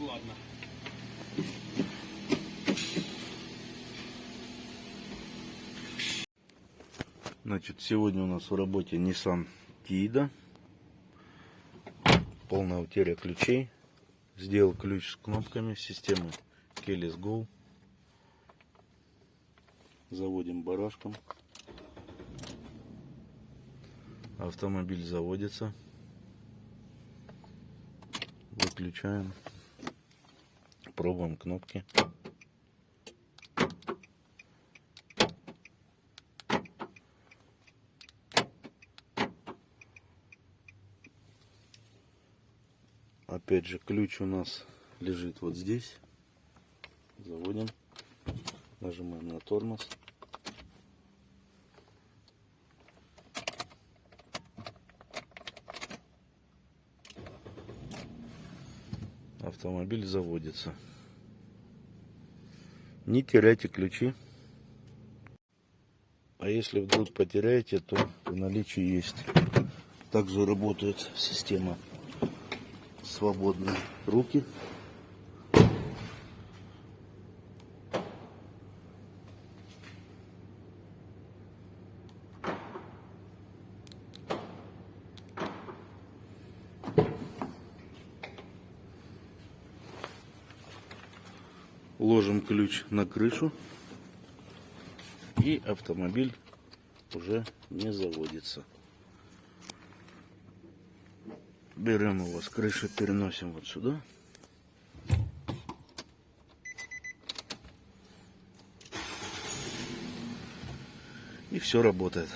ладно. Значит, сегодня у нас в работе Nissan Tiida. Полная утеря ключей. Сделал ключ с кнопками системы Keyless Go. Заводим барашком. Автомобиль заводится. Выключаем. Пробуем кнопки. Опять же, ключ у нас лежит вот здесь. Заводим. Нажимаем на тормоз. Автомобиль заводится. Не теряйте ключи. А если вдруг потеряете, то в наличии есть. Также работает система свободные руки. Ложим ключ на крышу и автомобиль уже не заводится. Берем его с крыши, переносим вот сюда. И все работает.